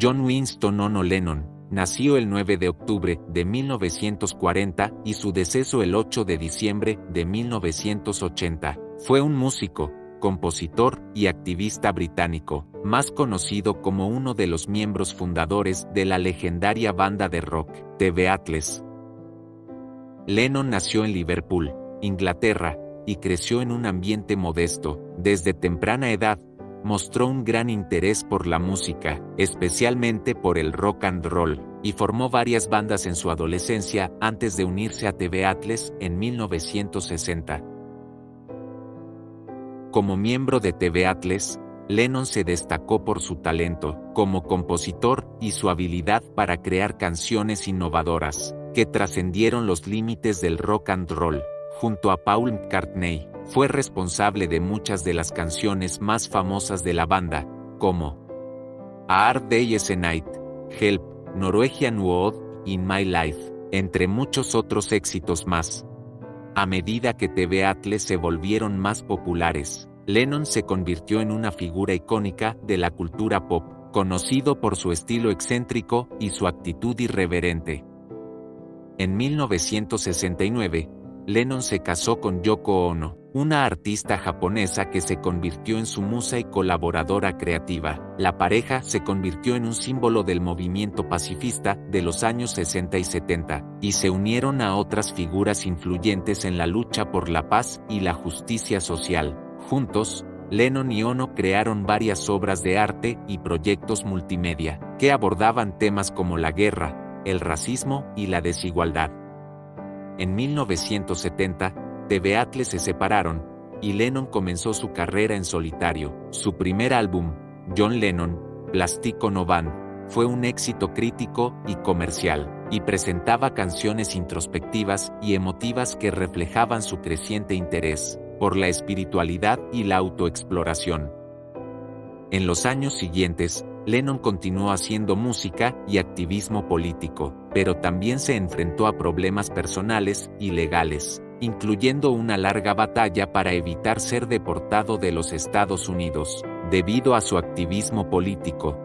John Winston Ono Lennon, nació el 9 de octubre de 1940 y su deceso el 8 de diciembre de 1980. Fue un músico, compositor y activista británico, más conocido como uno de los miembros fundadores de la legendaria banda de rock, The Beatles. Lennon nació en Liverpool, Inglaterra, y creció en un ambiente modesto. Desde temprana edad, mostró un gran interés por la música, especialmente por el rock and roll, y formó varias bandas en su adolescencia antes de unirse a TV Atlas en 1960. Como miembro de TV Atlas, Lennon se destacó por su talento como compositor y su habilidad para crear canciones innovadoras que trascendieron los límites del rock and roll. Junto a Paul McCartney, fue responsable de muchas de las canciones más famosas de la banda, como A Hard Day is a Night, Help, Norwegian Wood, In My Life, entre muchos otros éxitos más. A medida que TV Atlas se volvieron más populares, Lennon se convirtió en una figura icónica de la cultura pop, conocido por su estilo excéntrico y su actitud irreverente. En 1969, Lennon se casó con Yoko Ono, una artista japonesa que se convirtió en su musa y colaboradora creativa. La pareja se convirtió en un símbolo del movimiento pacifista de los años 60 y 70, y se unieron a otras figuras influyentes en la lucha por la paz y la justicia social. Juntos, Lennon y Ono crearon varias obras de arte y proyectos multimedia, que abordaban temas como la guerra, el racismo y la desigualdad. En 1970, The Beatles se separaron, y Lennon comenzó su carrera en solitario. Su primer álbum, John Lennon, Plastico No fue un éxito crítico y comercial, y presentaba canciones introspectivas y emotivas que reflejaban su creciente interés por la espiritualidad y la autoexploración. En los años siguientes, Lennon continuó haciendo música y activismo político, pero también se enfrentó a problemas personales y legales, incluyendo una larga batalla para evitar ser deportado de los Estados Unidos, debido a su activismo político.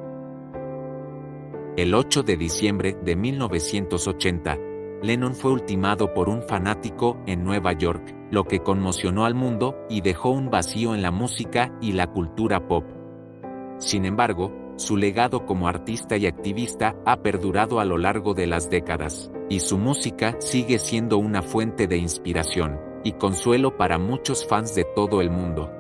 El 8 de diciembre de 1980, Lennon fue ultimado por un fanático en Nueva York, lo que conmocionó al mundo y dejó un vacío en la música y la cultura pop. Sin embargo, su legado como artista y activista ha perdurado a lo largo de las décadas, y su música sigue siendo una fuente de inspiración y consuelo para muchos fans de todo el mundo.